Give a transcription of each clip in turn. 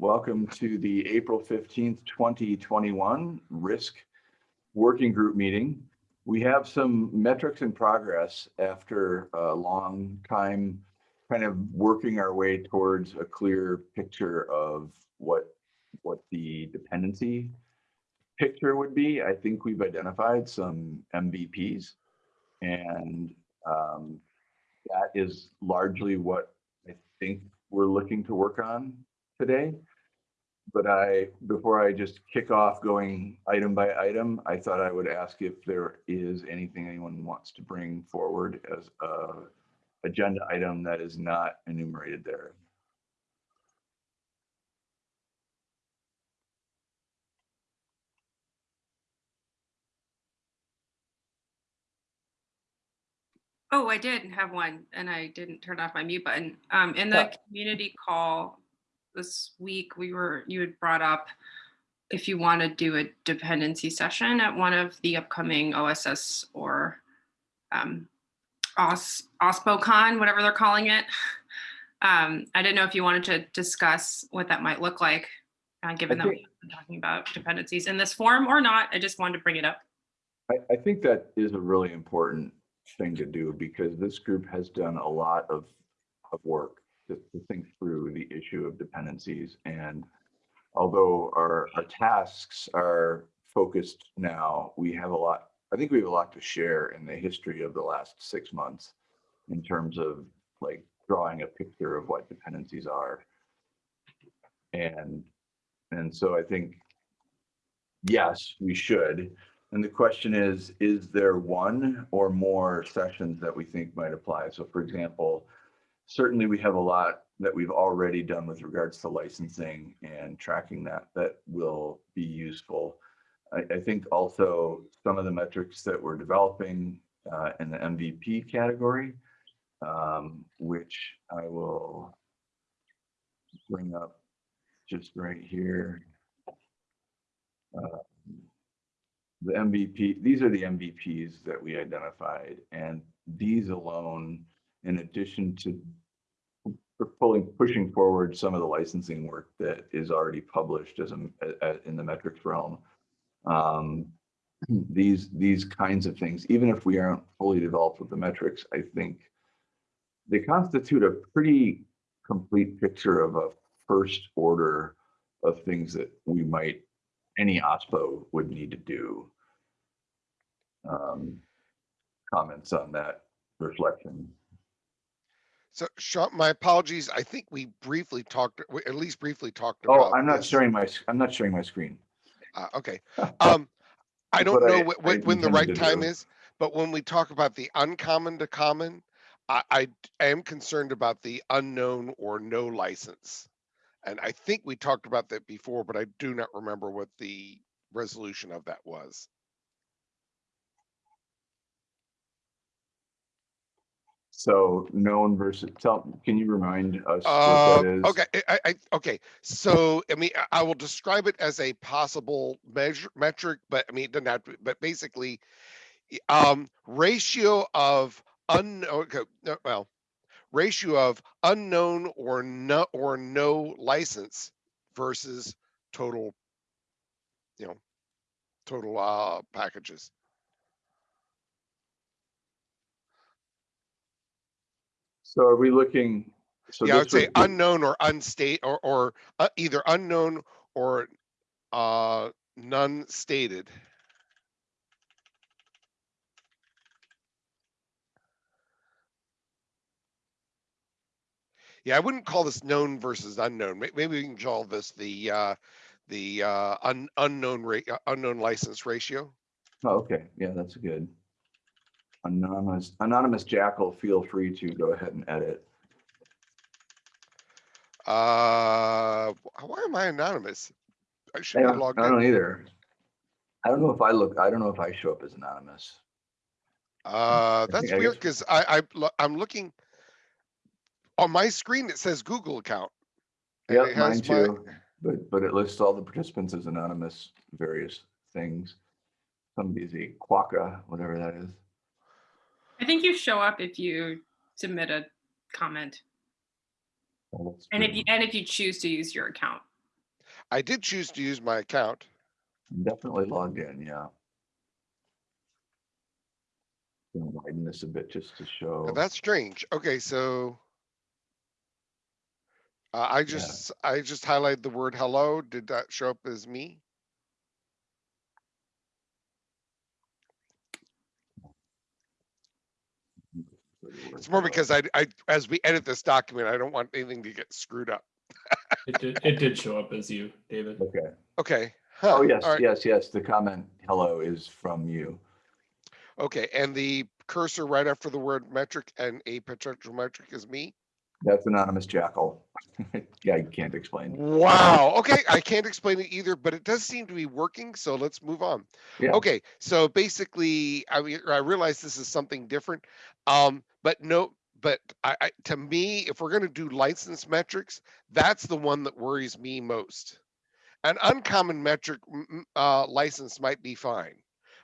welcome to the April 15th, 2021 Risk Working Group meeting. We have some metrics in progress after a long time kind of working our way towards a clear picture of what what the dependency picture would be. I think we've identified some MVPs and um, that is largely what I think we're looking to work on today. But I, before I just kick off going item by item, I thought I would ask if there is anything anyone wants to bring forward as a agenda item that is not enumerated there. Oh, I did have one and I didn't turn off my mute button. Um, in the Yeah. community call this week, we were, you had brought up if you want to do a dependency session at one of the upcoming OSS or um, OS, OSPOCon, whatever they're calling it. Um, I didn't know if you wanted to discuss what that might look like, uh, given that we've been talking about dependencies in this form or not. I just wanted to bring it up. I, I think that is a really important thing to do because this group has done a lot of, of work to, think through the issue of dependencies. And although our, our tasks are focused now, we have a lot, I think we have a lot to share in the history of the last six months in terms of like drawing a picture of what dependencies are. And, and so I think, yes, we should. And the question is, is there one or more sessions that we think might apply? So for example, certainly we have a lot that we've already done with regards to licensing and tracking that, that will be useful. I, I think also some of the metrics that we're developing uh, in the MVP category, um, which I will bring up just right here. Uh, the MVP, these are the MVPs that we identified and these alone, in addition to p- pulling, pushing forward some of the licensing work that is already published as a, a- in the metrics realm. Um, these, these kinds of things, even if we aren't fully developed with the metrics, I think they constitute a pretty complete picture of a first order of things that we might any OSPO would need to do. Um, comments on that reflection. So Sean, my apologies. I think we briefly talked, we at least briefly talked Oh. I'm not this. sharing my, I'm not sharing my screen. Uh, okay. Um, I don't But I- know I when the right time do. is, but when we talk about the uncommon to common, I, I am concerned about the unknown or no license. And I think we talked about that before, but I do not remember what the resolution of that was. So known versus, tell, can you remind us what Uh, that is? okay, I, I, okay, so, I mean, I- I will describe it as a possible measure, metric, but I mean, it doesn't have to, but basically, um, ratio of unknown, okay, well, ratio of unknown or no, or no license versus total, you know, total, uh, packages. So are we looking? so Yeah, I would this say be- unknown or unstate, or, or uh, either unknown or uh, none stated. Yeah, I wouldn't call this known versus unknown. May- Maybe we can call this the, uh, the uh, un- unknown rate, unknown license ratio. Oh, okay, yeah, that's good. Anonymous, anonymous jackal, feel free to go ahead and edit. Uh, why am I anonymous? I I should have don't, logged I don't in. either. I don't know if I look, I don't know if I show up as anonymous. Uh, that's weird because I, I, I'm looking on my screen, it says Google account. Yeah, mine has my- but, but it lists all the participants as anonymous, various things. Somebody's a quokka, whatever that is. I think you show up if you submit a comment Oh, that's and if you, and if you choose to use your account. I did choose to use my account. Definitely logged in, yeah. Gonna widen this a bit just to show. Now, That's strange. Okay, so. Uh, I just, I just highlighted the word hello. Did that show up as me? It's more because I, I, as we edit this document, I don't want anything to get screwed up. It did, it did show up as you, David. Okay. Okay. Oh, yes, all right, yes, yes. The comment, hello, is from you. Okay, and the cursor right after the word metric and a potential metric is me? That's anonymous jackal. Yeah, I can't explain. Wow, okay, I can't explain it either, but it does seem to be working, so let's move on. Yeah. Okay, so basically, I mean, I realize this is something different. Um, but no, but I, I, to me, if we're gonna do license metrics, that's the one that worries me most. An uncommon metric, uh, license might be fine.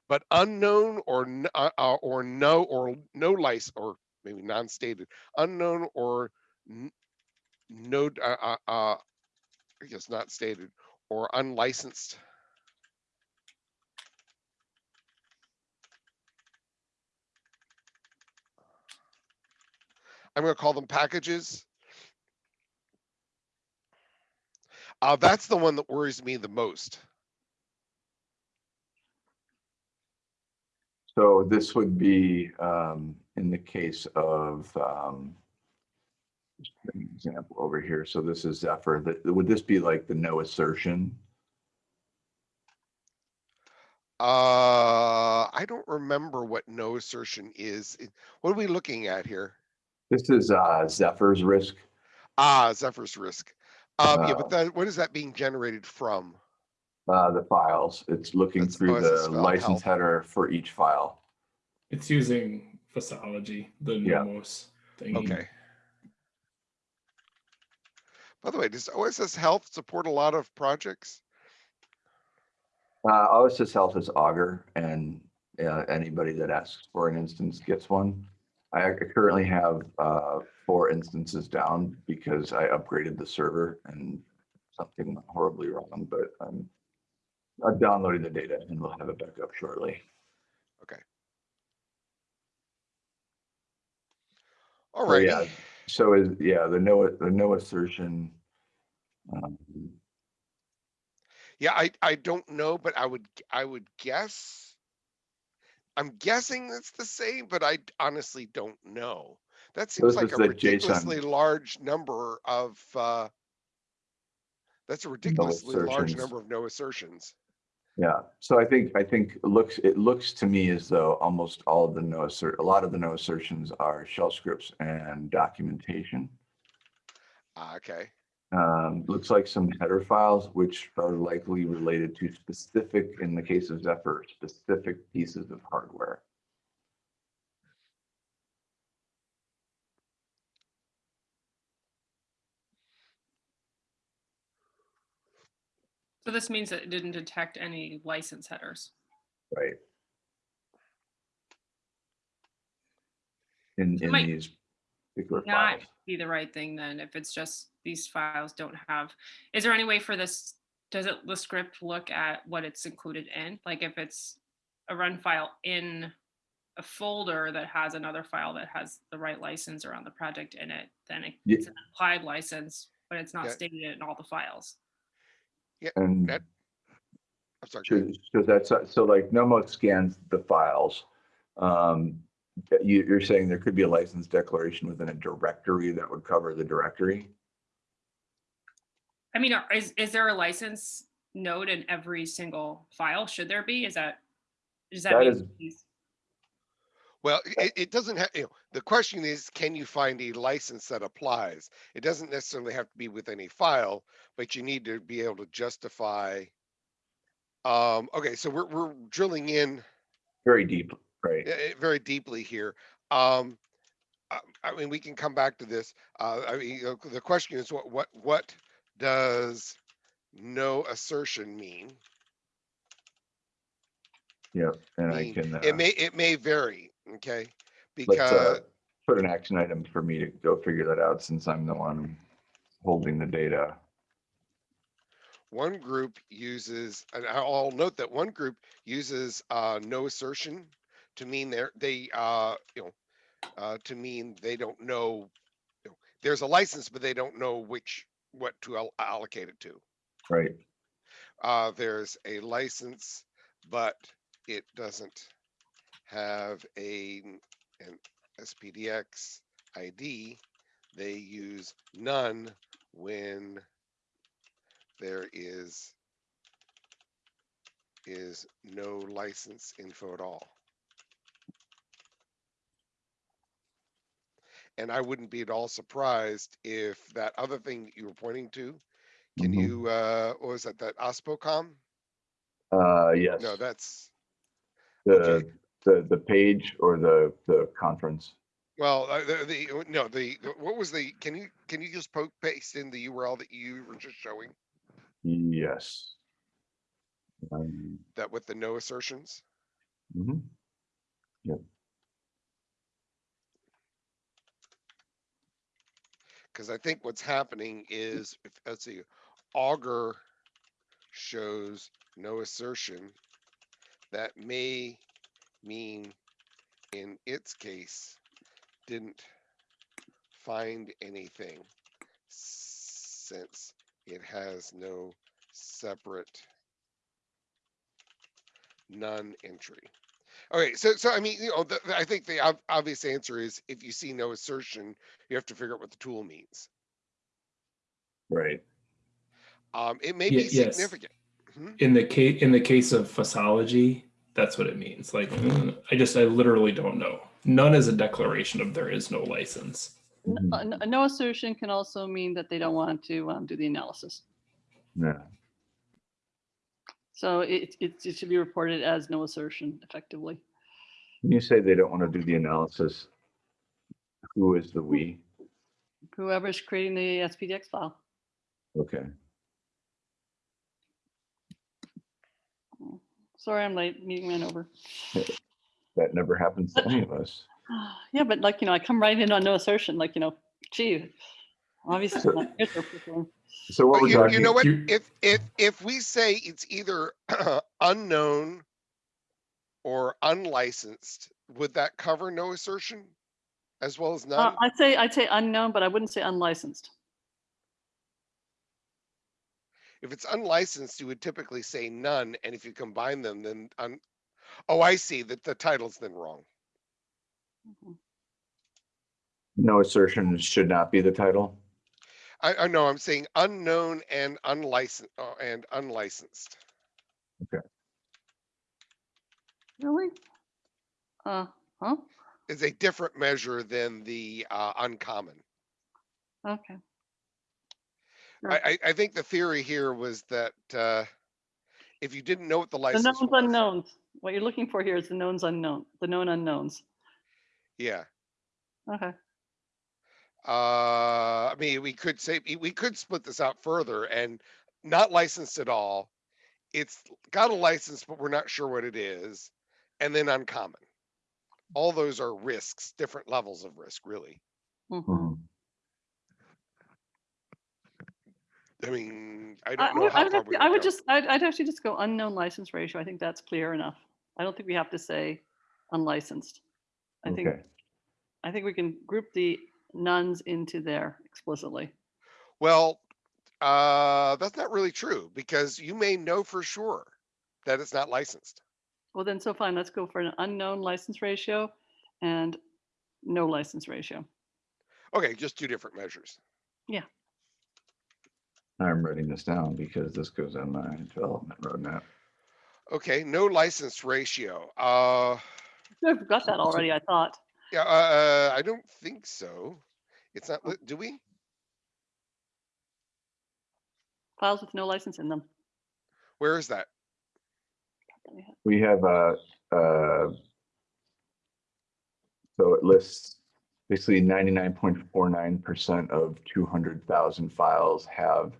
But unknown or, uh, uh, or no, or no license, or maybe non-stated, unknown or no, uh, uh, uh, I guess not stated, or unlicensed. I'm gonna call them packages. Uh, that's the one that worries me the most. So this would be um, in the case of, um, example over here. So this is Zephyr. That, would this be like the no assertion? Uh, I don't remember what no assertion is. What are we looking at here? This is uh, Zephyr's risk. Ah, Zephyr's risk. Um, yeah, Uh, but that, what is that being generated from? Uh, the files. It's looking That's through the license health. header for each file. It's using FOSSology, the Yeah. Nomos thing. Okay. By the way, does OSS Health support a lot of projects? Uh, OSS Health is Augur and uh, anybody that asks for an instance gets one. I currently have uh, four instances down because I upgraded the server and something went horribly wrong, but I'm I'm downloading the data and we'll have it back up shortly. All So, yeah, So is, yeah, the no, the no assertion. um, Yeah, I, I don't know, but I would, I would guess. I'm guessing it's the same, but I honestly don't know. That seems This like is a the JSON. ridiculously large number of, uh. That's a ridiculously large assertions. number of no assertions. Yeah, so I think, I think it looks, it looks to me as though almost all of the no assert, a lot of the no assertions are shell scripts and documentation. Ah, Okay, Um, looks like some header files, which are likely related to specific, in the case of Zephyr, specific pieces of hardware. So this means that it didn't detect any license headers. Right. In, in Might these particular Not files. be the right thing then, if it's just these files don't have, is there any way for this, does it, the script look at what it's included in? Like if it's a run file in a folder that has another file that has the right license around the project in it, then it- Ye- it's an applied license, but it's not Yeah. stated in all the files. And that- I'm sorry. go ahead. So so that's, so like Nomos scans the files. Um, you, you're saying there could be a license declaration within a directory that would cover the directory? I mean, are- is, is there a license node in every single file? Should there be? Is that, does that That mean? is- these- Well, it, it doesn't have, you know, the question is, can you find a license that applies? It doesn't necessarily have to be with any file, but you need to be able to justify. Um, okay, so we're, we're drilling in Very deep, right? eh, eh, very deeply here. Um, I, I mean, we can come back to this. Uh, I mean, you know, the question is what, what, what does no assertion mean? Yeah, and I mean, can, uh, It may, it may vary, okay? let's, Because, uh, put an action item for me to go figure that out since I'm the one holding the data. one group uses, and I'll note that one group uses uh, no assertion to mean they're, they, uh, you know, uh, to mean they don't know, you know, there's a license, but they don't know which, what to al- allocate it to. Right. Uh, there's a license, but it doesn't have a, an SPDX ID. They use none when there is is no license info at all. And I wouldn't be at all surprised if that other thing that you were pointing to, can Mhm. you, uh, what was that, that OSPOCon? Uh, yes. No, that's, The, the, the page or the, the conference. well, uh, the, the, no, the, what was the, can you, can you just poke paste in the URL that you were just showing? Yes. Um, That with the no assertions? mhm. Cause I think what's happening is, if, let's see, augur shows no assertion. That may mean in its case, didn't find anything since it has no separate none entry. Okay, so, so I mean, you know, the, I think the ob- obvious answer is if you see no assertion, you have to figure out what the tool means. Right. Um, it may Ye- be yes. significant. Hmm? In the case in the case of FOSSology, that's what it means. Like I just I literally don't know. None is a declaration of there is no license. N- Mhm. uh, n- A no assertion can also mean that they don't want to um, do the analysis. Yeah. So it, it, it should be reported as no assertion effectively. When you say they don't want to do the analysis, who is the we? Whoever's creating the SPDX file. Okay. Sorry, I'm late. Meeting ran over. That never happens to any of us. Yeah, but like, you know, I come right in on no assertion, like, you know, gee, obviously. So- not here for. So what But we're you, you know what? you- If, if, if we say it's either unknown or unlicensed, would that cover no assertion as well as Uh. I'd say, I'd say unknown, but I wouldn't say unlicensed. If it's unlicensed, you would typically say none, and if you combine them, then un, oh, I see that the title's then wrong. no assertion should not be the title. I, I know, I'm saying unknown and unlicensed, uh, and unlicensed. Okay. Really? Uh, huh? Is a different measure than the, uh, uncommon. Okay. I, I, I think the theory here was that, uh, if you didn't know what the The license knowns was. unknowns. What you're looking for here is the knowns unknown, the known unknowns. Yeah, Okay. uh, I mean, we could say, we could split this out further and not licensed at all. It's got a license, but we're not sure what it is, and then uncommon. All those are risks, different levels of risk, really. Mhm. Mhm. I mean, I I don't know would- I how would far actually- we I would would just, I'd, I'd actually just go unknown license ratio. I think that's clear enough. I don't think we have to say unlicensed. I think, Okay. I think we can group the nones into there explicitly. Well, uh, that's not really true because you may know for sure that it's not licensed. Well, then, so fine, let's go for an unknown license ratio and no license ratio. Okay, just two different measures. I'm writing this down because this goes on my development roadmap. Okay, no license ratio. Uh, I've got that already, I thought. yeah, uh, I don't think so. It's not, li- do we? Files with no license in them. Where is that? We have a, uh, so it lists basically ninety-nine point four nine percent of two hundred thousand files have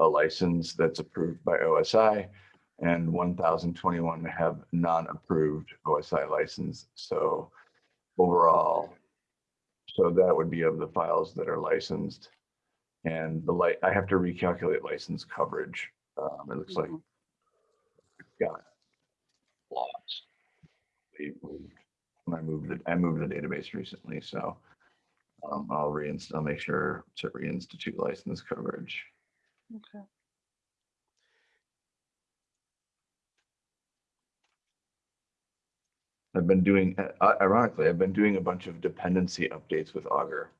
a license that's approved by OSI and one thousand twenty-one have non-approved OSI license. So overall, so that would be of the files that are licensed. And the light, I have to recalculate license coverage Um, it looks like Mhm. we've got lots. When I moved it, I moved the database recently, so um, I'll reinst, I'll make sure to reinstitute license coverage. Okay. I've been doing, uh, ironically, I've been doing a bunch of dependency updates with Augur.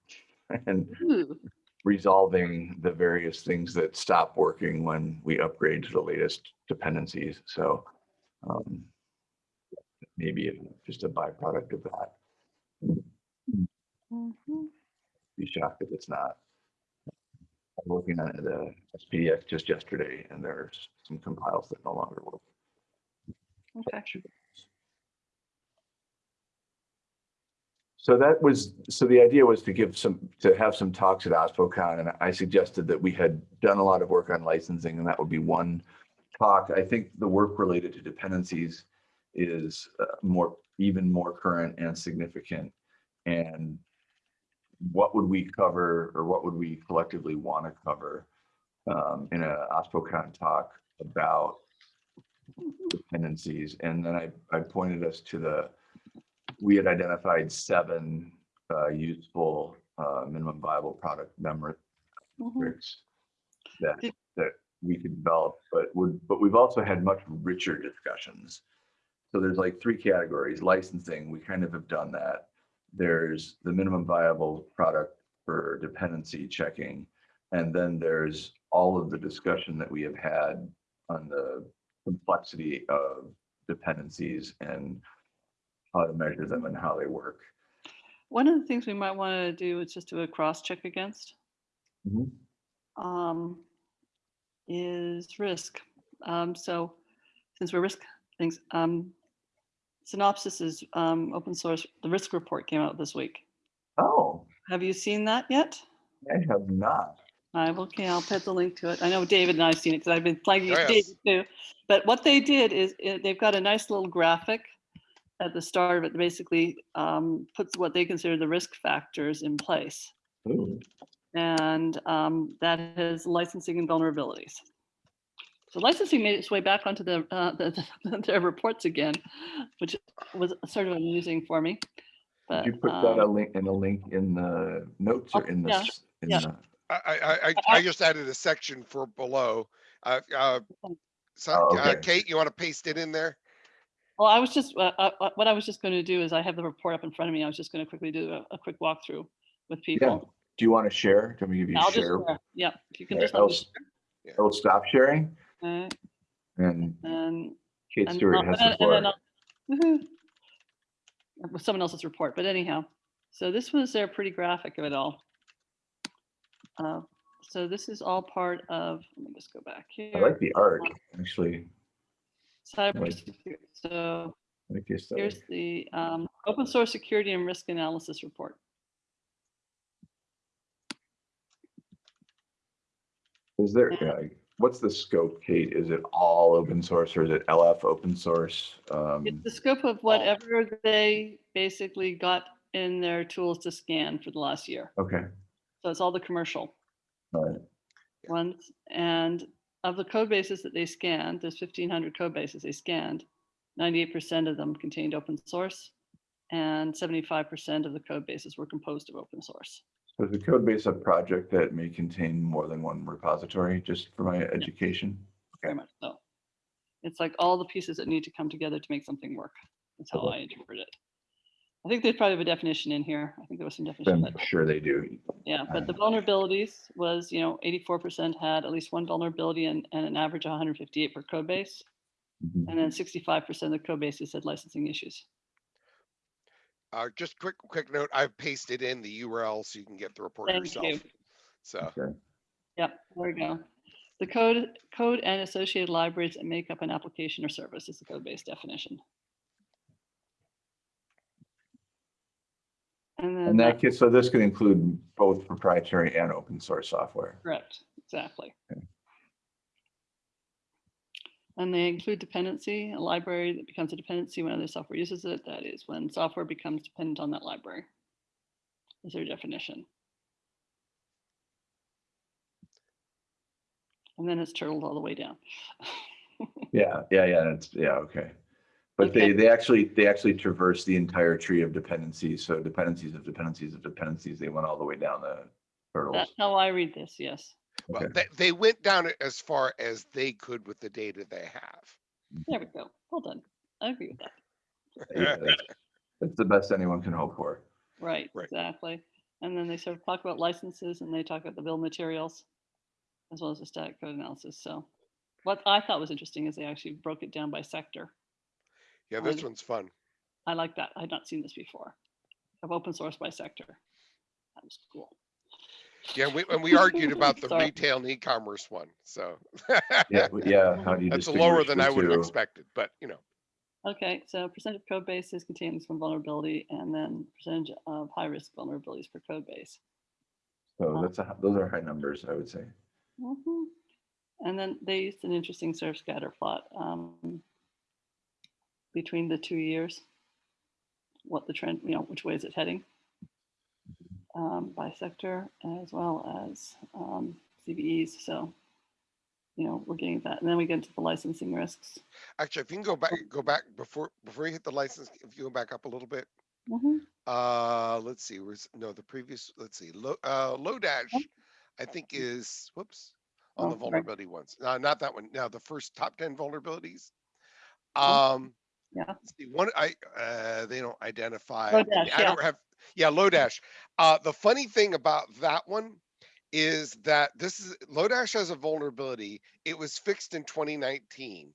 And Ooh, resolving the various things that stop working when we upgrade to the latest dependencies. So um, maybe just a byproduct of that. mhm. Be shocked if it's not. I'm looking at the SPDX just yesterday and there's some compiles that no longer work. Okay. So that was, so the idea was to give some, to have some talks at OSPOCon, and I suggested that we had done a lot of work on licensing, and that would be one talk. I think the work related to dependencies is uh, more, even more current and significant. And what would we cover, or what would we collectively want to cover um, in a OSPOCon talk about dependencies? And then I, I pointed us to the we had identified seven uh, useful uh, minimum viable product memory Mhm. that that we could develop, but would but we've also had much richer discussions. So there's like three categories: licensing. We kind of have done that. There's the minimum viable product for dependency checking, and then there's all of the discussion that we have had on the complexity of dependencies and how to measure them and how they work. One of the things we might want to do is just do a cross check against um, is risk. Um, so since we're risk things, um, Synopsys is um, open source. The risk report came out this week. Oh, Have you seen that yet? I have not. I will, okay, I'll put the link to it. I know David and I've seen it because I've been flagging it Oh, yes. David too. But what they did is uh, they've got a nice little graphic at the start of it, that basically um, puts what they consider the risk factors in place. Ooh, and um, that is licensing and vulnerabilities. So licensing made its way back onto the, uh, the, their reports again, which was sort of amusing for me. But Did you put that a um, link in a link in the notes or Oh, in the? yeah, in yeah. the- I, I, I, I- I just added a section for below. Uh, uh, so, Oh, uh, okay. Kate, you want to paste it in there? well, I was just uh, uh, what I was just going to do is I have the report up in front of me. I was just going to quickly do a, a quick walkthrough with people. Yeah. Do you want to share? Can we give you I'll just share? share. Yeah, if you can Okay, just I'll me s- Yeah. I'll stop sharing and and Kate And Stewart has and and floor. then I'll- woohoo. With someone else's report, but anyhow, so this was their pretty graphic of it all. Uh, So this is all part of, let me just go back here. I like the art, actually. Cybersecurity. So like here's the um, open source security and risk analysis report. Is there, uh, what's the scope, Kate? Is it all open source or is it LF open source? Um, It's the scope of whatever they basically got in their tools to scan for the last year. Okay, So it's all the commercial. right. ones. And of the code bases that they scanned, there's 1500 code bases they scanned, 98% of them contained open source and 75% of the code bases were composed of open source. So is the code base a project that may contain more than one repository, just for my education? Very much so. It's like all the pieces that need to come together to make something work. That's how Okay. I interpret it. I think there's probably a definition in here. I think there was some definition. I'm sure they do. Yeah, but the vulnerabilities was, you know, 84% had at least one vulnerability and, and an average of 158 per code base. Mhm. And then 65% of the code bases had licensing issues. Uh, just quick, quick note, I've pasted in the URL so you can get the report yourself. Thank yourself. you. So, Okay. Yep, there we go. The code, code and associated libraries that make up an application or service is the code-based definition. And then, And that that- case, so this could include both proprietary and open source software. correct, exactly. Okay. And they include dependency, a library that becomes a dependency when other software uses it. That is when software becomes dependent on that library. Is their definition. And then it's turtled all the way down. Yeah, yeah, yeah, it's, yeah, okay. But they, they actually, they actually traverse the entire tree of dependencies, so dependencies of dependencies of dependencies, they went all the way down the turtles. That's how I read this, yes. Well, Okay. they, they went down as far as they could with the data they have. There we go. Well done. I agree with that. Yeah, That's that's the best anyone can hope for. Right, Right. exactly. And then they sort of talk about licenses and they talk about the bill materials as well as the static code analysis. So what I thought was interesting is they actually broke it down by sector. Yeah, this Um, one's fun. I like that. I had not seen this before. Of open source by sector. That was cool. Yeah, we, and we argued about the Sorry. retail and e-commerce one, so. Yeah, but yeah, how do you That's lower than I would have expected, but you know, Okay, so percentage of code bases contains from vulnerability and then percentage of high risk vulnerabilities per code base. So that's, a- those are high numbers, I would say. Mhm. And then they used an interesting sort of scatter plot um, between the two years. What the trend, you know, which way is it heading? Um, by sector as well as um, CVEs. So, you know, we're getting that. And then we get into the licensing risks. actually, if you can go back, go back before, before you hit the license, if you go back up a little bit. Mhm. Uh, let's see, where's, no, the previous, let's see, low, uh, Lodash, I think is, whoops. On Oh, the vulnerability ones, no, not that one, now the first top ten vulnerabilities. Um. Yeah. See, one, I, uh, they don't identify. Lodash, I yeah. don't have, yeah, Lodash. Uh, the funny thing about that one is that this is, Lodash has a vulnerability. It was fixed in twenty nineteen.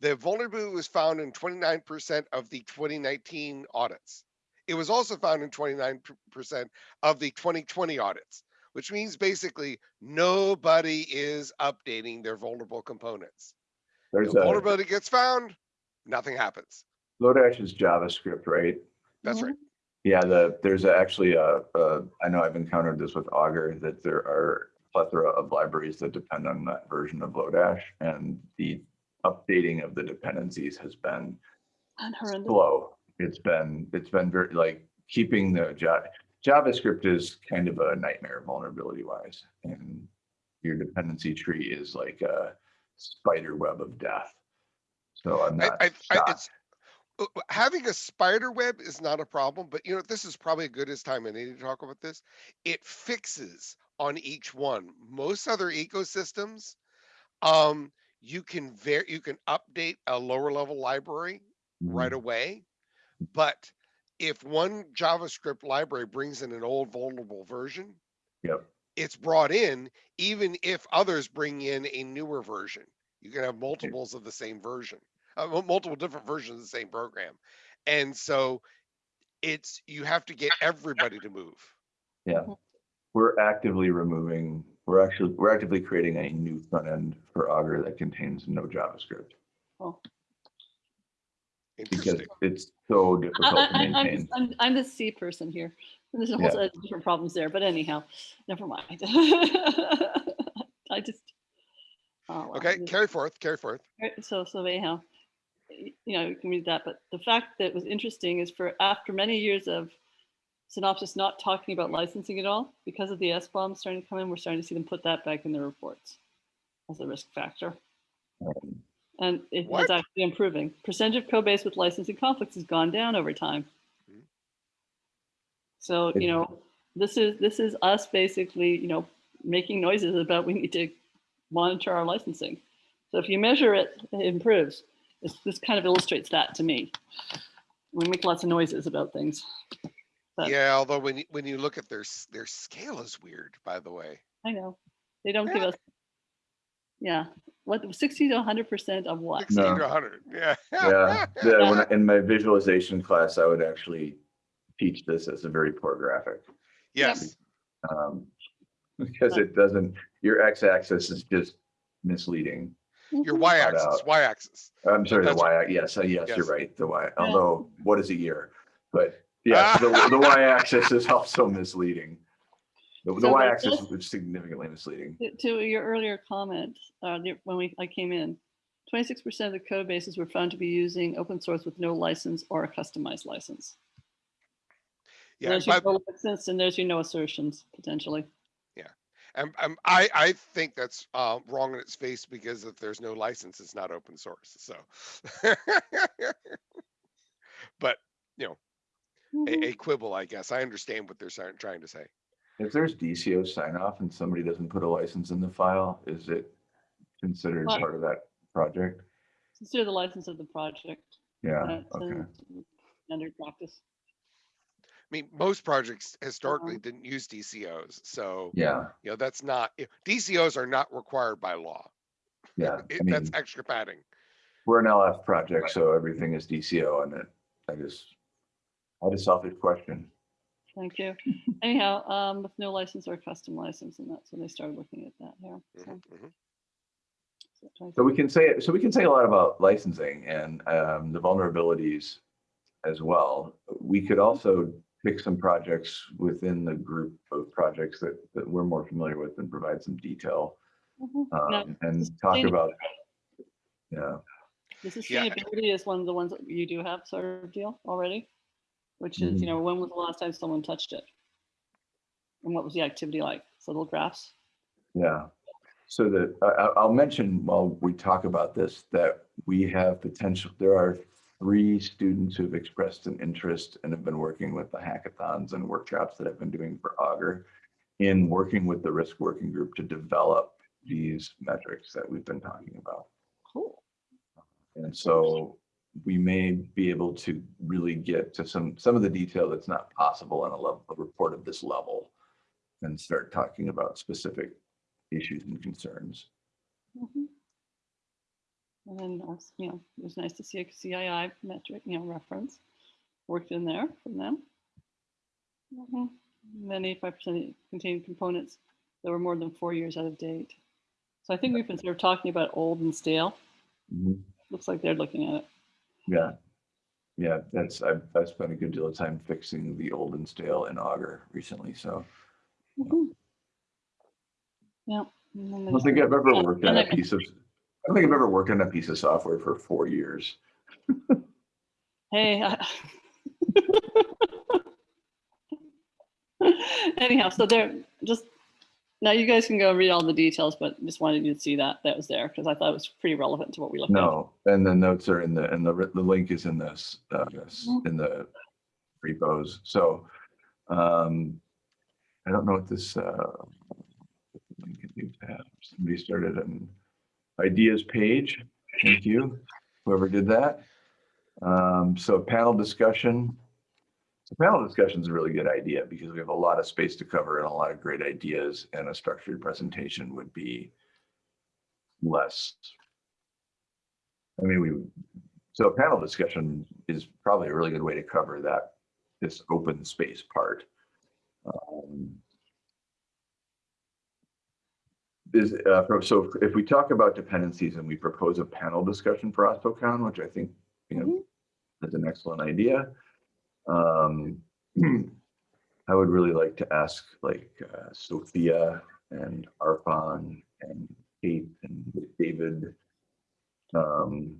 The vulnerability was found in twenty-nine percent of the twenty nineteen audits. It was also found in twenty-nine percent of the twenty twenty audits, which means basically nobody is updating their vulnerable components. There's The a, vulnerability gets found, nothing happens. Lodash is JavaScript, right? That's right. Yeah, the, there's actually a, a, I know I've encountered this with Augur, that there are plethora of libraries that depend on that version of Lodash. And the updating of the dependencies has been horrendous. slow. It's been, it's been very, like, keeping the Ja- JavaScript is kind of a nightmare vulnerability wise. And your dependency tree is like a spider web of death. So I'm not I, I, uh, having a spider web is not a problem, but you know, this is probably a good as time I need to talk about this. It fixes on each one. Most other ecosystems, um, you can ver, you can update a lower level library right Mhm. away. But if one JavaScript library brings in an old vulnerable version, Yep. it's brought in, even if others bring in a newer version. You can have multiples of the same version, uh, multiple different versions of the same program. And so it's, you have to get everybody to move. Yeah, we're actively removing, we're actually, we're actively creating a new front end for Augur that contains no JavaScript. Oh. Because it's so I, difficult to I, I'm, maintain. just- I'm, I'm the C person here. And There's a whole Yeah. set of different problems there, but anyhow, never mind. I just. Oh, well, Okay, carry forth, carry forth. Right, So, so anyhow, y- you know, you can read that, but the fact that was interesting is for after many years of Synopsys not talking about licensing at all, because of the SBOMs starting to come in, we're starting to see them put that back in their reports as a risk factor. And it What? is actually improving. Percentage of code base with licensing conflicts has gone down over time. Mhm. So, you know, this is, this is us basically, you know, making noises about we need to monitor our licensing. So if you measure it, it improves. This, this kind of illustrates that to me. We make lots of noises about things. But- Yeah, although when you, when you look at their, their scale is weird, by the way. I know. They don't give us. Yeah, what, 60 to 100% of what? Sixty No. to hundred, yeah. Yeah, the- when I- in my visualization class, I would actually teach this as a very poor graphic. Yes, um, Because it doesn't, your x-axis is just misleading. your Mhm. y-axis, y-axis. I'm sorry, the That's y, yes, uh, yes, you're Yes. right, the y, although what is a year? But yes, the, the y-axis is also misleading. The, the So there's y-axis this- is significantly misleading. To- To your earlier comment, uh, the- when we, I came in, 26% of the code bases were found to be using open source with no license or a customized license. Yeah, There's by- your no license and there's your no assertions potentially. And, um, I, I think that's, uh, wrong in its face because if there's no license, it's not open source, so. But Mhm. a, a quibble, I guess. I understand what they're trying, trying to say. If there's DCO sign off and somebody doesn't put a license in the file, is it considered Well- part of that project? Consider the license of the project. Yeah, That's okay. standard practice. I mean, most projects historically didn't use DCOs, so, Yeah, you know, that's not, DCOs are not required by law. yeah. It- I mean, That's extra padding. we're an LF project, so everything is DCO and it, I just, I had a selfish question. Thank you. Anyhow, um, with no license or custom license, and that's when they started looking at that here. so- Mhm, mhm. so So we can say, so we can say a lot about licensing and um, the vulnerabilities as well. We could also pick some projects within the group of projects that, that we're more familiar with and provide some detail Mhm. Now, um, and talk about. Yeah, The Yeah. sustainability is one of the ones that you do have sort of deal already, which is, Mhm. you know, when was the last time someone touched it? And what was the activity like? So little graphs. yeah. So that, I, I- I'll mention while we talk about this, that we have potential, there are three students who've expressed an interest and have been working with the hackathons and workshops that I've been doing for Augur in working with the risk working group to develop these metrics that we've been talking about. Cool. And so we may be able to really get to some, some of the detail that's not possible on a level, a report of this level and start talking about specific issues and concerns. Mhm. And then, also, you know, it was nice to see a CII metric, you know, reference worked in there from them. Mhm. And Then eighty-five percent contained components that were more than four years out of date. So I think we've been sort of talking about old and stale. Mhm. Looks like they're looking at it. Yeah. Yeah, that's, I've, I've spent a good deal of time fixing the old and stale in Augur recently, so Mhm. Yeah. and I don't think I've ever worked on a piece of, don't think I've ever worked on a piece of software for four years. Hey. I- Anyhow, so there, just, now you guys can go read all the details, but just wanted you to see that, that was there, because I thought it was pretty relevant to what we looked at. No, and the notes are in the, and the, the link is in this, uh, this, in the repos, so, um, I don't know what this, uh, link is used to. Somebody started an ideas page. Thank you, whoever did that. Um, so panel discussion. So panel discussion is a really good idea because we have a lot of space to cover and a lot of great ideas and a structured presentation would be less I mean, we, so panel discussion is probably a really good way to cover that, this open space part. Um, Is, uh, so if we talk about dependencies and we propose a panel discussion for OSPOCon, which I think, you know, is an excellent idea. Um, I would really like to ask like uh, Sophia and Arfan and Kate and David um,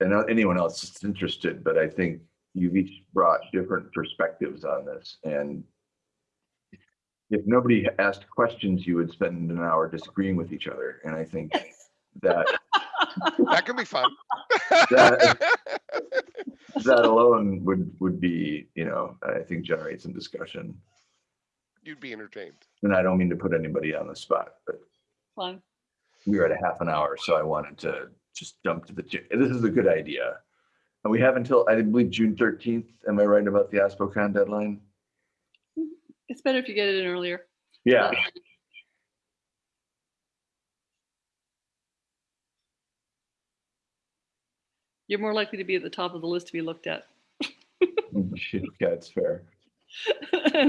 and anyone else that's interested, but I think you've each brought different perspectives on this and if nobody asked questions, you would spend an hour disagreeing with each other. And I think that That could be fun. That- that alone would, would be, you know, I think generate some discussion. You'd be entertained. And I don't mean to put anybody on the spot, but Fine. we were at a half an hour, so I wanted to just jump to the, ch- this is a good idea. And we have until, I believe, June thirteenth. Am I right about the OSPOCon deadline? It's better if you get it in earlier. Yeah, You're more likely to be at the top of the list to be looked at. yeah, it's fair.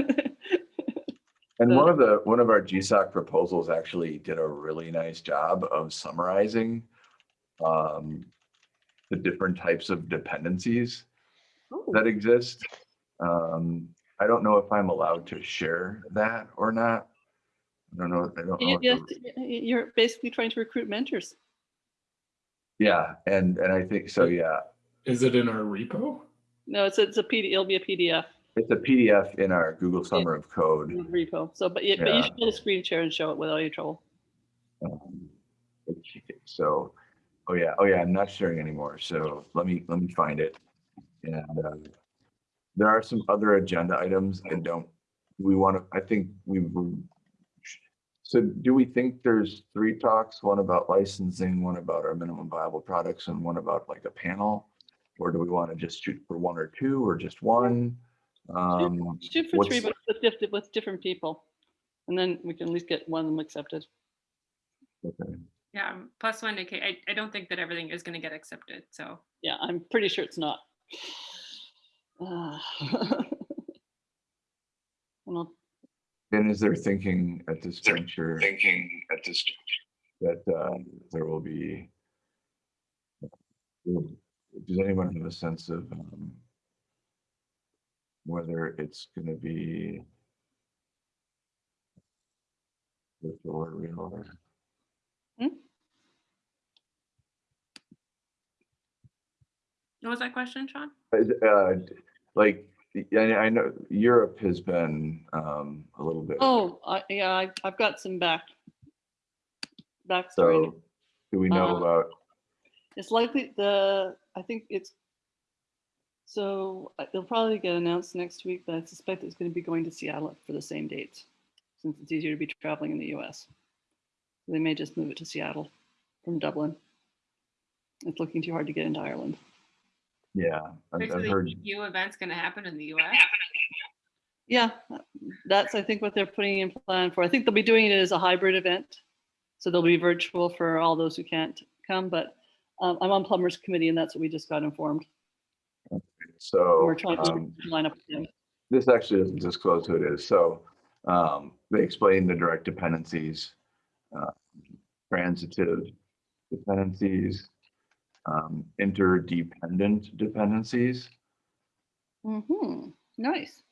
And one of the, one of our GSOC proposals actually did a really nice job of summarizing um, the different types of dependencies Ooh, that exist. Um, I don't know if I'm allowed to share that or not. I don't know, I don't know. you- if you- the- You're basically trying to recruit mentors. Yeah, and, and I think, so, yeah, Is it in our repo? No, it's, it's a PD, it'll be a PDF. It's a PDF in our Google Summer of Code. repo. So, but, yeah, but you should be able to screen share and show it without any trouble. Um, So, oh yeah, oh yeah, I'm not sharing anymore. So let me, let me find it. And uh, there are some other agenda items I don't, we want to, I think we were. So do we think there's three talks, one about licensing, one about our minimum viable products and one about like a panel? Or do we want to just shoot for one or two or just one? Um, Shoot for three, but with different, with different people. And then we can at least get one of them accepted. okay. Yeah, um, plus one to K. I, I don't think that everything is going to get accepted. So Yeah, I'm pretty sure it's not. Ah. And And is there thinking at this juncture? thinking at this juncture that uh, there will be. Does anyone have a sense of um, whether it's going to be virtual or real or? what was that question, Sean? Uh, Like, I I know Europe has been um, a little bit. Oh, I, yeah, I, I've got some back. Backstory. So do we know Uh, about, It's likely the, I think it's, so uh, they'll probably get announced next week, but I suspect it's going to be going to Seattle for the same dates, since it's easier to be traveling in the US. They may just move it to Seattle from Dublin. It's looking too hard to get into Ireland. Yeah, I've Wait, I've heard, EU event's going to happen in the US. Yeah, that's, I think, what they're putting in plan for. I think they'll be doing it as a hybrid event. So they'll be virtual for all those who can't come, but um, I'm on Plumbers Committee and that's what we just got informed. so. We're trying um, line up with them. this actually doesn't disclose who it is. So um, they explain the direct dependencies, uh, transitive dependencies, um, interdependent dependencies, Mm -hmm. nice.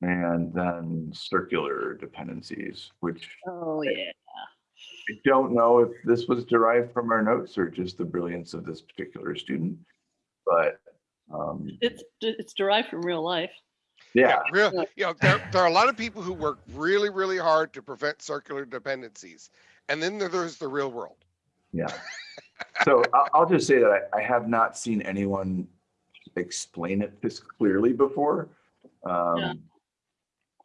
and then circular dependencies, which Oh, yeah. I don't know if this was derived from our notes or just the brilliance of this particular student. But um, It's, it's derived from real life. yeah, Real, Yeah. you know, there, there are a lot of people who work really, really hard to prevent circular dependencies. And then there's the real world. Yeah. So I'll, I'll just say that I, I have not seen anyone explain it this clearly before. Um,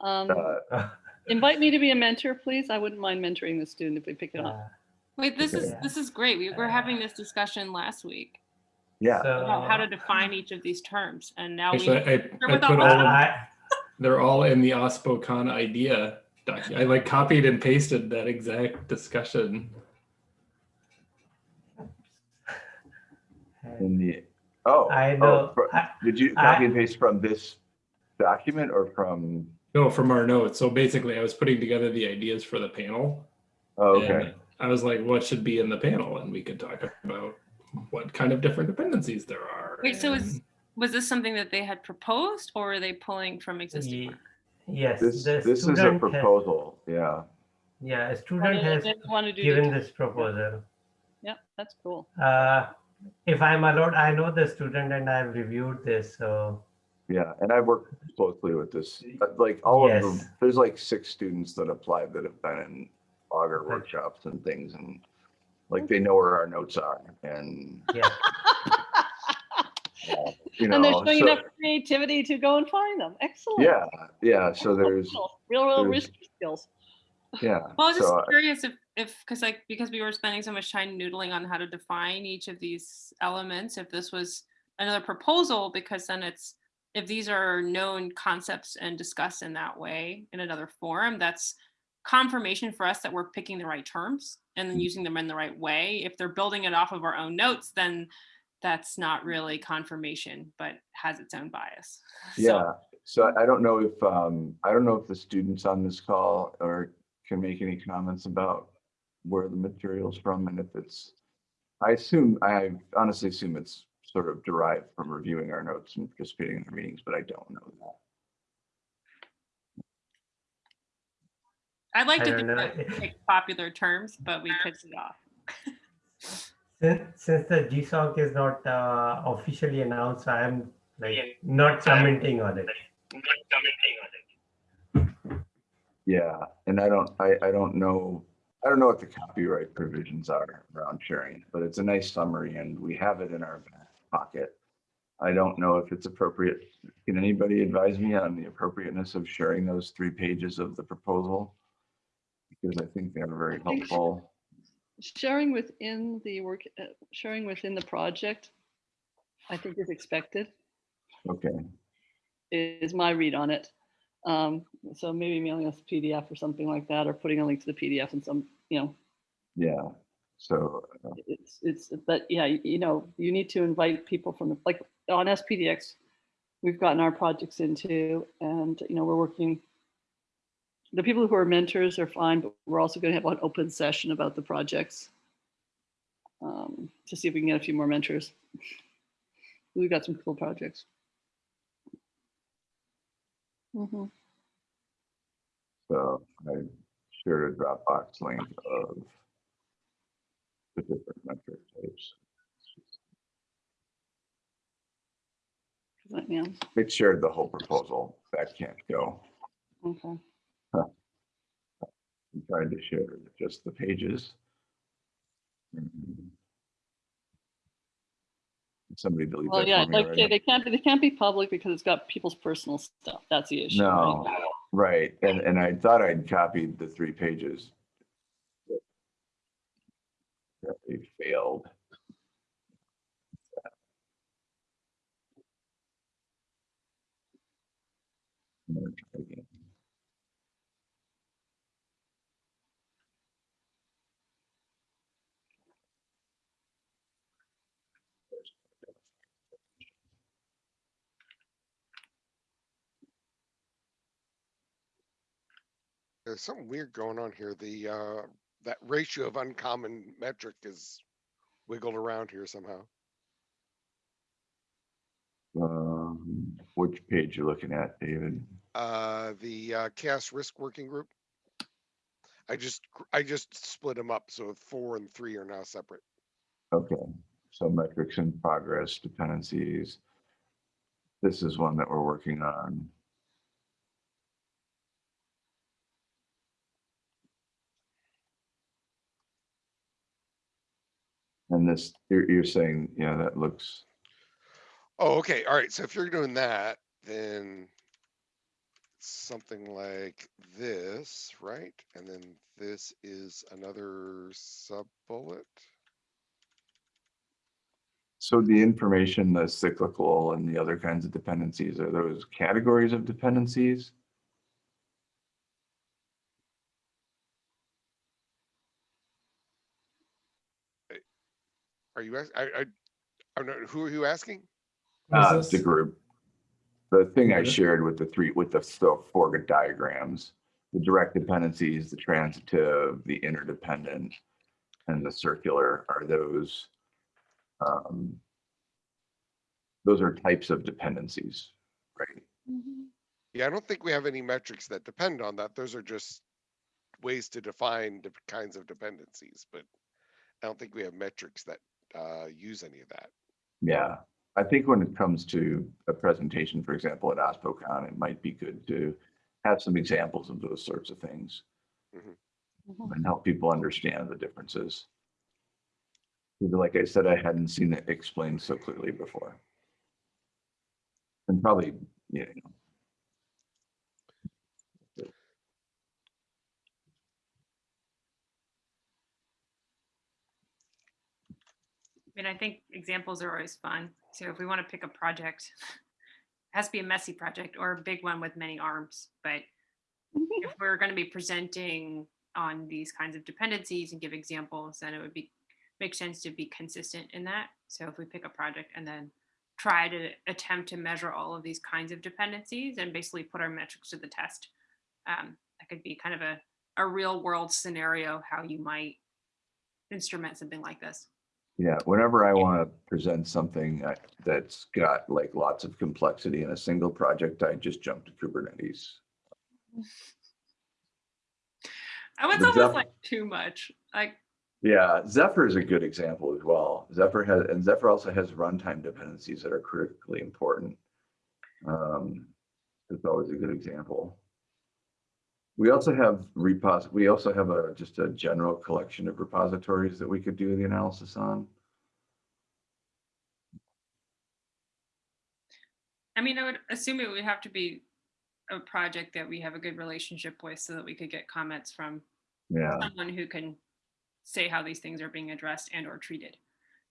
Um, uh, invite me to be a mentor, please. I wouldn't mind mentoring the student if we pick it up. Wait, this is this is great. We were having this discussion last week yeah, about how to define each of these terms, and now we. Actually, I, I put all all, that. of- they're all in the OSPOCon idea document. I like copied and pasted that exact discussion. In the, oh. I oh, know, fro- I, Did you I- copy and paste from this document or from, No, from our notes. So basically, I was putting together the ideas for the panel. oh, and okay, I was like, what should be in the panel? And we could talk about what kind of different dependencies there are. Wait, so is was this something that they had proposed, or were they pulling from existing? ye- work? yes, this, the this is a student has- proposal, yeah. Yeah, a student has they want to do given this proposal. Yeah, that's cool. Uh, if I'm allowed, I know the student and I've reviewed this, so Yeah, and I've worked closely with this, uh, like all of them, there's like six students that applied that have been in Augur workshops and things and like they know where our notes are and, yeah. uh, you know. And they're showing so- enough creativity to go and find them. Excellent. Yeah, yeah, so there's, Real, real there's- risky skills. yeah. Well, I was just so, uh, curious if, if, because like, because we were spending so much time noodling on how to define each of these elements, if this was another proposal, because then it's, if these are known concepts and discussed in that way in another forum, that's confirmation for us that we're picking the right terms and Mm. then using them in the right way. If they're building it off of our own notes, then that's not really confirmation, but has its own bias. Yeah, so I- I don't know if, um, I don't know if the students on this call or can make any comments about where the material's from and if it's, I assume, I honestly assume it's sort of derived from reviewing our notes and participating in our meetings, but I don't know that. I'd like I to think that pick popular terms, but we pitched it off. Since, since the GSOC is not uh, officially announced, I am like not commenting on it. not commenting on it. Yeah, and I don't, I, I don't know, I don't know what the copyright provisions are around sharing, but it's a nice summary and we have it in our back pocket. I don't know if it's appropriate. Can anybody advise me on the appropriateness of sharing those three pages of the proposal? Because I think they're very helpful. Sharing within the work, uh, sharing within the project, I think is expected, Okay, is my read on it. Um, so maybe mailing us a PDF or something like that, or putting a link to the PDF and some, you know, yeah. So, uh, it's, it's, but yeah, you know, you need to invite people from the, like, on SPDX, we've gotten our projects into, and, you know, we're working. The people who are mentors are fine, but we're also gonna have an open session about the projects. Um, to see if we can get a few more mentors. We've got some cool projects. Mhm. so I shared a Dropbox link of the different metric types. Yeah, It shared the whole proposal. That can't go. okay. I'm trying to share just the pages. Mhm. Somebody delete Well, that yeah, for me like, already. they can't, be they can't be public because it's got people's personal stuff. That's the issue. right? No, right, and, and I thought I'd copied the three pages. That they failed. I'm gonna There's something weird going on here. The, uh, that ratio of uncommon metric is wiggled around here somehow. Um, which page you're looking at, David? Uh, the, uh, CHAOSS risk working group. I just, I just split them up, so four and three are now separate. Okay, so metrics in progress, dependencies. This is one that we're working on. And this, you're, you're saying, yeah, that looks, Oh, okay, alright, so if you're doing that, then something like this, right? And then this is another sub bullet. so the information, the cyclical and the other kinds of dependencies, are those categories of dependencies? Are you, ask- I, I, I don't know, who are you asking? What is Uh, this? the group. The thing I shared with the three, with the so four diagrams, the direct dependencies, the transitive, the interdependent, and the circular, are those, um, those are types of dependencies, right? Yeah, I don't think we have any metrics that depend on that. Those are just ways to define the kinds of dependencies, but I don't think we have metrics that, uh, use any of that. Yeah, I think when it comes to a presentation, for example, at OSPOCon, it might be good to have some examples of those sorts of things Mhm. and help people understand the differences. Because Like I said, I hadn't seen it explained so clearly before. And probably, you know, mean, I think examples are always fun. So if we want to pick a project, it has to be a messy project or a big one with many arms. But if we're going to be presenting on these kinds of dependencies and give examples, then it would be make sense to be consistent in that. So if we pick a project and then try to attempt to measure all of these kinds of dependencies and basically put our metrics to the test, um, that could be kind of a, a real world scenario how you might instrument something like this. Yeah, whenever I want to present something uh, that's got like lots of complexity in a single project, I just jump to Kubernetes. I was But almost Zeph- like too much. Like Yeah, Zephyr is a good example as well. Zephyr has, and Zephyr also has runtime dependencies that are critically important. Um, it's always a good example. We also have repos, we also have a, just a general collection of repositories that we could do the analysis on. I mean, I would assume it would have to be a project that we have a good relationship with so that we could get comments from Yeah, someone who can say how these things are being addressed and or treated.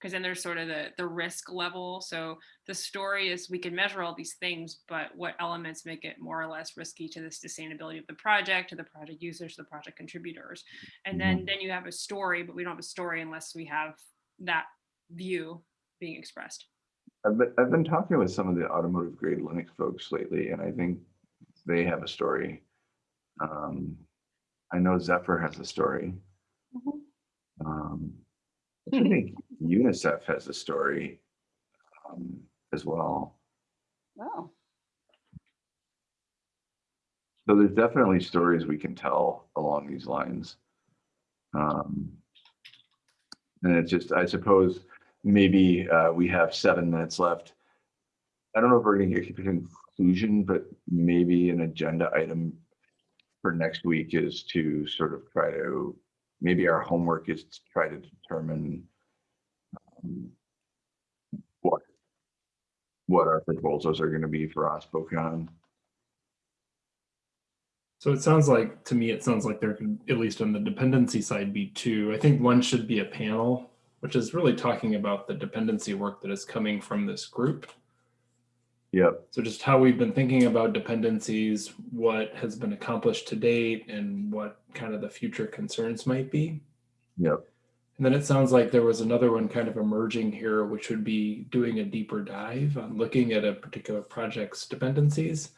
Because then there's sort of the, the risk level. So the story is we can measure all these things, but what elements make it more or less risky to the sustainability of the project, to the project users, the project contributors. And then, then you have a story, but we don't have a story unless we have that view being expressed. I've been, I've been talking with some of the automotive grade Linux folks lately, and I think they have a story. Um, I know Zephyr has a story. Mhm. Um, I think UNICEF has a story um, as well. Wow. So there's definitely stories we can tell along these lines. Um, and it's just, I suppose, maybe uh, we have seven minutes left. I don't know if we're gonna get to conclusion, but maybe an agenda item for next week is to sort of try to, maybe our homework is to try to determine what, what our proposals are gonna be for OSPOCon. So it sounds like, to me, it sounds like there could, at least on the dependency side, be two. I think one should be a panel, which is really talking about the dependency work that is coming from this group. Yep. So just how we've been thinking about dependencies, what has been accomplished to date, and what kind of the future concerns might be. Yep. And then it sounds like there was another one kind of emerging here, which would be doing a deeper dive on looking at a particular project's dependencies.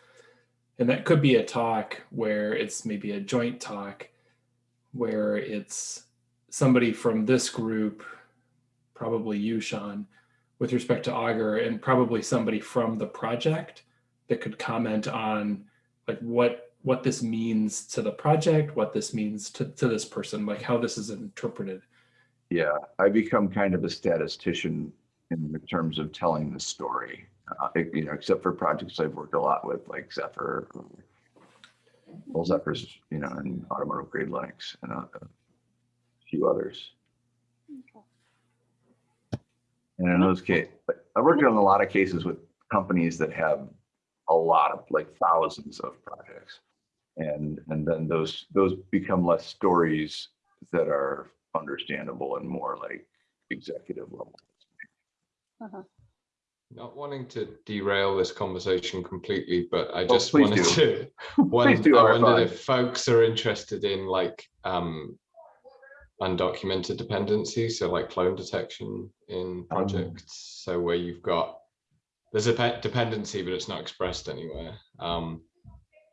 And that could be a talk where it's maybe a joint talk where it's somebody from this group, probably you, Sean, with respect to Augur, and probably somebody from the project that could comment on like what what this means to the project, what this means to, to this person, like how this is interpreted. Yeah, I become kind of a statistician in terms of telling the story. Uh, you know, except for projects I've worked a lot with, like Zephyr. Well, Zephyr's, you know, and automotive grade Linux and a a few others. And in those cases, I worked on a lot of cases with companies that have a lot of, like thousands of projects. And, and then those, those become less stories that are understandable and more like executive level. Uh-huh. Not wanting to derail this conversation completely, but I Oh, just please wanted do. to, one, do, I RFI. wondered if folks are interested in like um undocumented dependencies, so like clone detection in projects. So where you've got, there's a dependency, but it's not expressed anywhere. Um,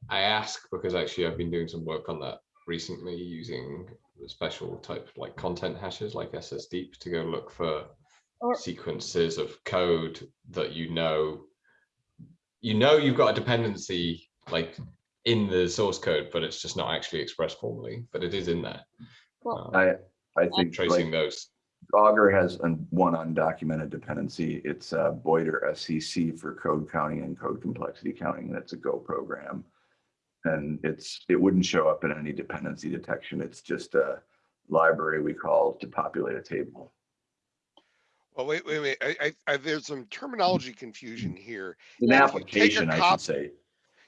I ask because actually I've been doing some work on that recently using the special type like content hashes like SSDeep to go look for Or- sequences of code that you know you know you've got a dependency like in the source code but it's just not actually expressed formally but it is in there Well, Um, I, I think tracing like those Augur has un- one undocumented dependency. It's uh, Boyter SCC for code counting and code complexity counting. That's a Go program. And it's, it wouldn't show up in any dependency detection. It's just a library we call to populate a table. Well, wait, wait, wait. I, I, I, there's some terminology confusion here. An Yeah, if you application, I should say.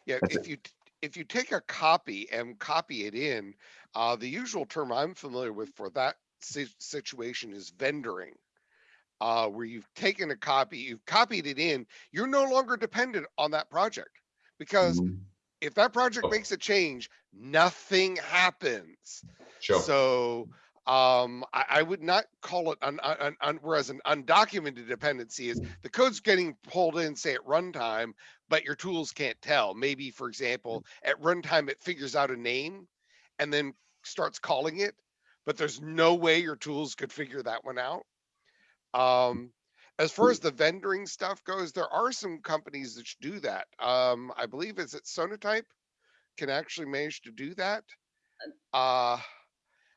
Yeah, That's if you, if you take a copy and copy it in, uh, the usual term I'm familiar with for that si- situation is vendoring. Uh, where you've taken a copy, you've copied it in, you're no longer dependent on that project. Because Mhm. If that project Oh. makes a change, nothing happens. sure So um, I, I would not call it an, an, an, whereas an undocumented dependency is the code's getting pulled in, say at runtime, but your tools can't tell. Maybe, for example, at runtime, it figures out a name and then starts calling it, but there's no way your tools could figure that one out. Um, as far as the vendoring stuff goes, there are some companies that do that. Um, I believe is it Sonatype can actually manage to do that. Uh,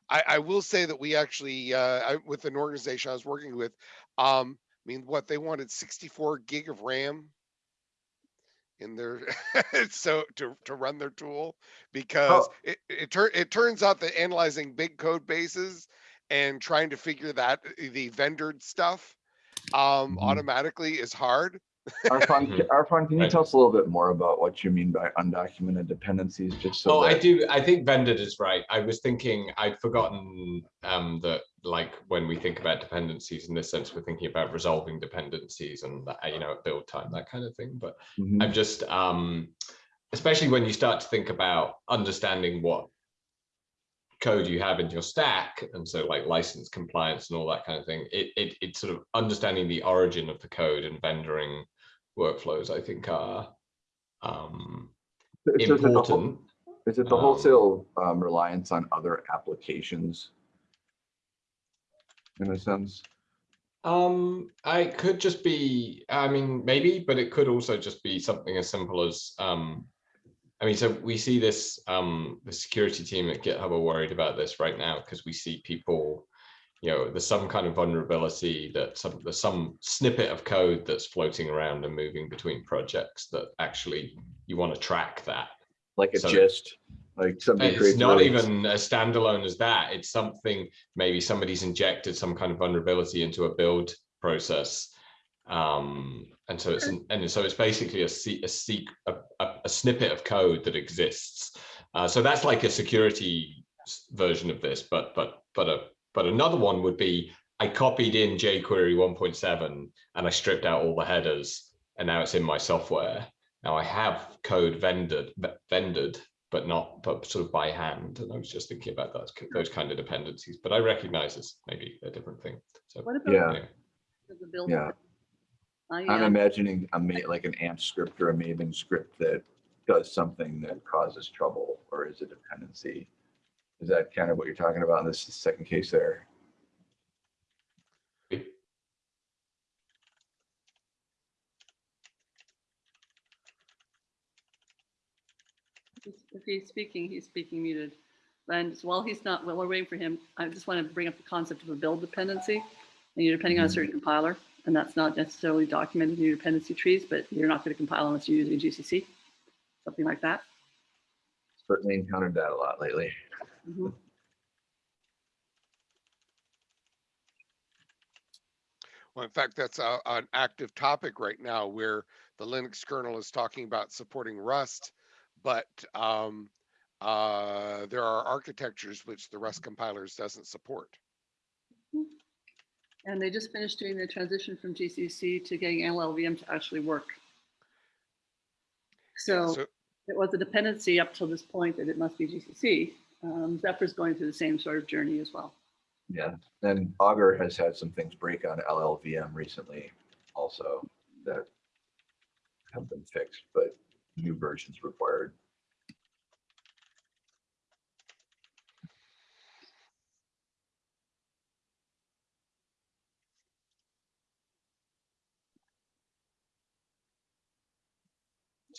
I, I will say that we actually, uh, I, with an organization I was working with, um, I mean, what they wanted 64 gig of RAM in their, so to, to run their tool. Because it, it tur- it turns out that analyzing big code bases and trying to figure that, uh, the vendored stuff um, Mhm. automatically is hard. Arfon, Mhm. Arfon, can you tell us a little bit more about what you mean by undocumented dependencies, just so Oh, I do. I think vendor is right. I was thinking I'd forgotten um, that, like when we think about dependencies in this sense, we're thinking about resolving dependencies and you know, at build time, that kind of thing. But Mhm. I'm just, um, especially when you start to think about understanding what code you have in your stack, and so like license compliance and all that kind of thing, it it it's sort of understanding the origin of the code and vendoring workflows. I think are um, So is it the whole- important. Is it the um, wholesale um, reliance on other applications? In a sense? Um, I could just be, I mean, maybe, but it could also just be something as simple as, um, I mean, so we see this, um, the security team at GitHub are worried about this right now because we see people, you know, there's some kind of vulnerability that some, there's some snippet of code that's floating around and moving between projects that actually you want to track that. Like a So- gist, like somebody It's not really- even a standalone as that. It's something, maybe somebody's injected some kind of vulnerability into a build process. Um, and so it's, an- and so it's basically a se- a seek, a, a, a snippet of code that exists. Uh, so that's like a security version of this, but, but, but a, but another one would be, I copied in jQuery 1.7 and I stripped out all the headers and now it's in my software. Now I have code vendored, vendored, but not, but sort of by hand. And I was just thinking about those, those kind of dependencies, but I recognize it's maybe a different thing. So, What about Yeah. anyway. the build? Yeah. I, I'm imagining a like an Ant script or a Maven script that does something that causes trouble or is a dependency. Is that kind of what you're talking about in this second case there? If he's speaking, he's speaking muted. And while he's not, while we're waiting for him, I just want to bring up the concept of a build dependency. And you're depending on a mm-hmm. certain compiler, and that's not necessarily documented in your dependency trees, but you're not going to compile unless you're using GCC, something like that. Certainly encountered that a lot lately. Mhm. Well, in fact, that's a, an active topic right now where the Linux kernel is talking about supporting Rust, but um, uh, there are architectures which the Rust compilers doesn't support. And they just finished doing the transition from GCC to getting LLVM to actually work. So So, it was a dependency up till this point that it must be GCC. Um, Zephyr's going through the same sort of journey as well. Yeah, and Augur has had some things break on LLVM recently also that have been fixed, but new versions required.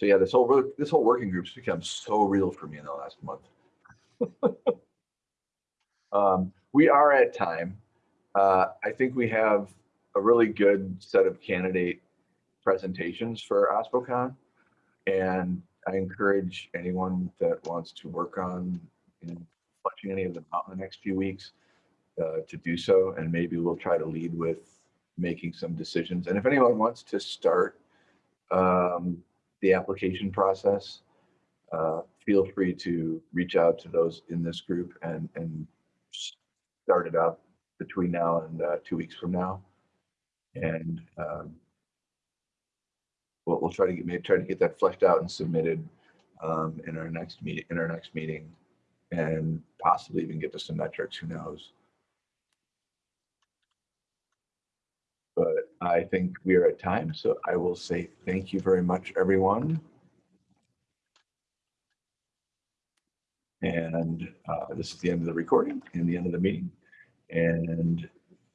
So yeah, this whole, this whole working group's become so real for me in the last month. Um, we are at time. Uh, I think we have a really good set of candidate presentations for OSPOCon. And I encourage anyone that wants to work on, you know, any of them out in the next few weeks uh, to do so. And maybe we'll try to lead with making some decisions. And if anyone wants to start um, the application process, uh, feel free to reach out to those in this group and, and start it up between now and uh, two weeks from now. And um, we'll, we'll try to get, maybe try to get that fleshed out and submitted um, in our next meeting, in our next meeting. And possibly even get to some metrics, who knows? But I think we are at time, so I will say thank you very much, everyone. And uh, this is the end of the recording and the end of the meeting. And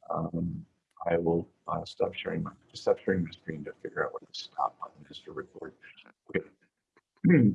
um, I will uh, stop sharing my, stop sharing my screen to figure out what the stop button is to record. Okay.